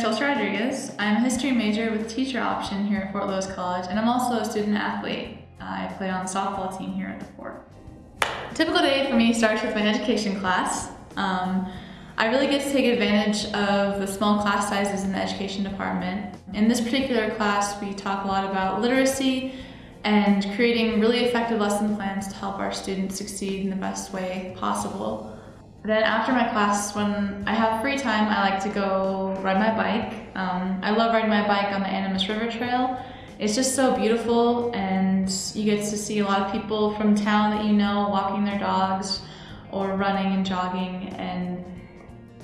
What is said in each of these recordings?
Chelsea Rodriguez. I'm a history major with teacher option here at Fort Lewis College, and I'm also a student athlete. I play on the softball team here at the Fort. A typical day for me starts with my education class. Um, I really get to take advantage of the small class sizes in the education department. In this particular class, we talk a lot about literacy and creating really effective lesson plans to help our students succeed in the best way possible. Then after my class, when I have free time, I like to go ride my bike. Um, I love riding my bike on the Animas River Trail. It's just so beautiful and you get to see a lot of people from town that you know walking their dogs or running and jogging and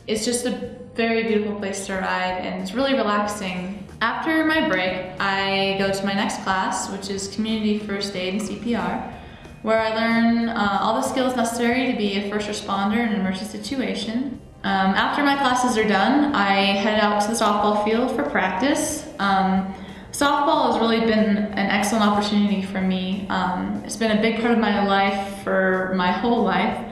it's just a very beautiful place to ride and it's really relaxing. After my break, I go to my next class, which is Community First Aid and CPR where I learn uh, all the skills necessary to be a first responder in an emergency situation. Um, after my classes are done, I head out to the softball field for practice. Um, softball has really been an excellent opportunity for me. Um, it's been a big part of my life for my whole life.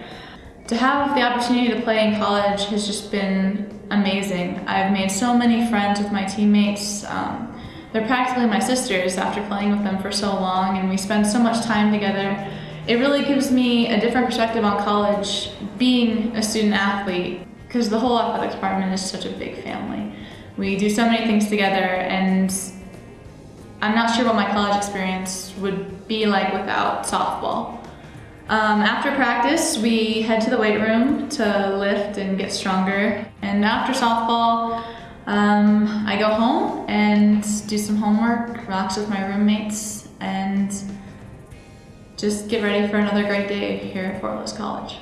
To have the opportunity to play in college has just been amazing. I've made so many friends with my teammates. Um, they're practically my sisters after playing with them for so long and we spend so much time together it really gives me a different perspective on college being a student athlete because the whole athletics department is such a big family. We do so many things together and I'm not sure what my college experience would be like without softball. Um, after practice, we head to the weight room to lift and get stronger. And after softball, um, I go home and do some homework, relax with my roommates, and just get ready for another great day here at Fort Lewis College.